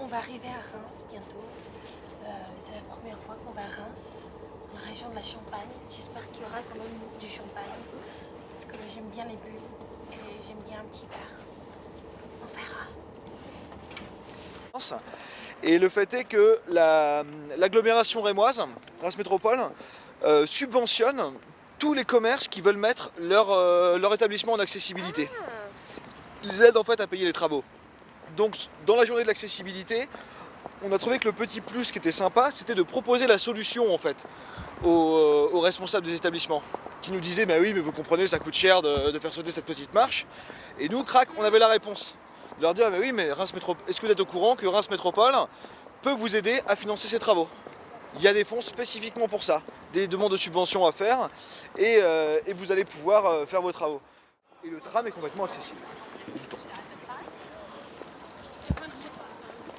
on va arriver à Reims bientôt. Euh, c'est la première fois qu'on va à Reims, dans la région de la Champagne. J'espère qu'il y aura quand même du champagne, parce que j'aime bien les bulles et j'aime bien un petit verre. On verra. Et le fait est que la- l'agglomération rémoise, Reims Métropole, euh, subventionne tous les commerces qui veulent mettre leur, euh, leur établissement en accessibilité. Ils aident en fait à payer les travaux. Donc dans la journée de l'accessibilité, on a trouvé que le petit plus qui était sympa, c'était de proposer la solution en fait aux, euh, responsables des établissements qui nous disaient bah oui mais vous comprenez ça coûte cher de, faire sauter cette petite marche. Et nous crac on avait la réponse. De leur dire mais oui mais Reims Métro- est-ce que vous êtes au courant que Reims Métropole peut vous aider à financer ces travaux? Il y a des fonds spécifiquement pour ça des demandes de subventions à faire et, euh, vous allez pouvoir euh, faire vos travaux. Et le tram est complètement accessible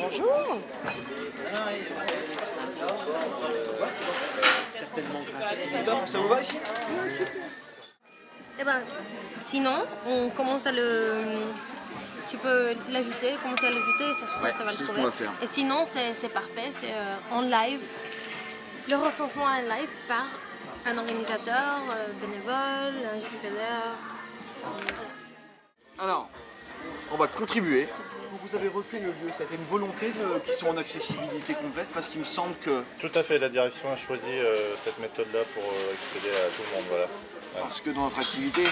Bonjour. C'est top, ça vous va ici Eh ben, sinon, on commence à le... Tu peux l'ajouter, commencer à l'ajouter, et ça se trouve, Ouais, ça va le trouver. faire. Et sinon, c'est parfait, c'est euh, en live. Le recensement en live par un organisateur, euh, bénévole, un gestionnaire. Alors, on va contribuer. Vous avez refait le lieu, c'était une volonté de, qu'ils soient en accessibilité complète parce qu'il me semble que, Tout à fait, la direction a choisi euh, cette méthode-là pour euh, accéder à tout le monde. Voilà. parce que dans notre activité,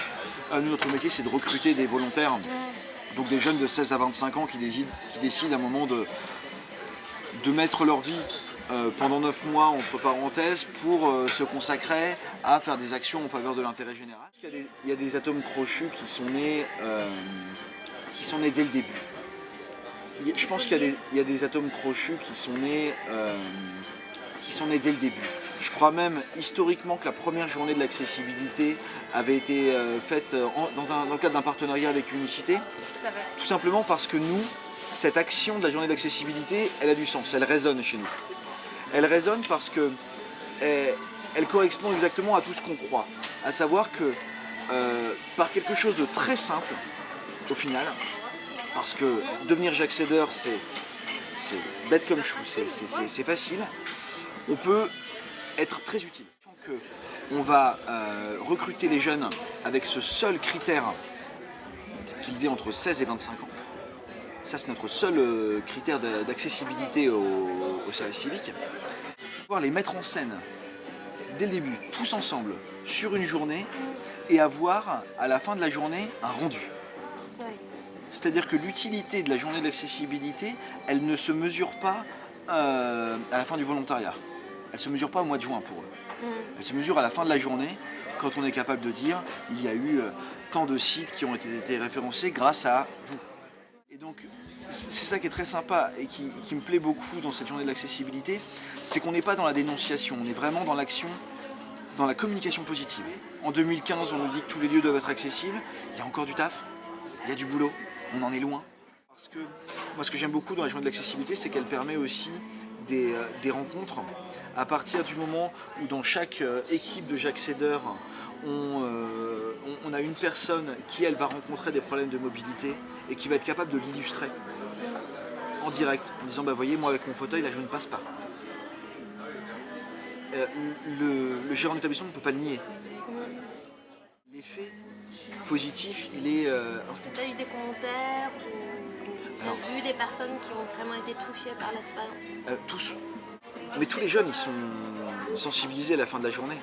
euh, nous, notre métier c'est de recruter des volontaires, donc des jeunes de 16 à 25 ans qui décident, qui décident à un moment de, de mettre leur vie euh, pendant 9 mois entre parenthèses pour euh, se consacrer à faire des actions en faveur de l'intérêt général. Il y, a des, il y a des atomes crochus qui sont nés, euh, qui sont nés dès le début. Je pense qu'il y, a des- il y a des atomes crochus qui sont nés, euh, qui sont nés dès le début. Je crois même historiquement que la première journée de l'accessibilité avait été euh, faite euh, en- dans, un- dans le cadre d'un partenariat avec Unicité, Tout simplement parce que nous, cette action de la journée de l'accessibilité, elle a du sens, elle résonne chez nous. Elle résonne parce que elle, elle correspond exactement à tout ce qu'on croit, à savoir que euh, par quelque chose de très simple, au final, parce que devenir Jaccédeur, c'est c'est bête comme chou, c'est- facile, on peut être très utile. On va euh, recruter les jeunes avec ce seul critère qu'ils aient entre 16 et 25 ans. Ça, c'est notre seul euh, critère d'a- d'accessibilité au, au service civique. Pouvoir les mettre en scène dès le début, tous ensemble, sur une journée, et avoir à la fin de la journée un rendu. C'est-à-dire que l'utilité de la journée de l'accessibilité, elle ne se mesure pas euh, à la fin du volontariat. Elle ne se mesure pas au mois de juin pour eux. Mm. Elle se mesure à la fin de la journée, quand on est capable de dire il y a eu euh, tant de sites qui ont été, été référencés grâce à vous. Et donc, c'est c'est ça qui est très sympa et qui, qui me plaît beaucoup dans cette journée de l'accessibilité, c'est qu'on n'est pas dans la dénonciation, on est vraiment dans l'action, dans la communication positive. En 2015, on nous dit que tous les lieux doivent être accessibles, il y a encore du taf, il y a du boulot, on en est loin. Parce que moi, ce que j'aime beaucoup dans la journée de l'accessibilité, c'est qu'elle permet aussi des, euh, rencontres à partir du moment où dans chaque euh, équipe de Jaccédeur, on, euh, on- a une personne qui, elle, va rencontrer des problèmes de mobilité et qui va être capable de l'illustrer en direct, en disant, bah voyez, moi avec mon fauteuil, là, je ne passe pas. Le, le gérant d'établissement ne peut pas le nier. L'effet positif, il est euh. Tu as eu des commentaires ou Alors. as vu des personnes qui ont vraiment été touchées par l'expérience? Euh, tous. Mais tous les jeunes, ils sont sensibilisés à la fin de la journée.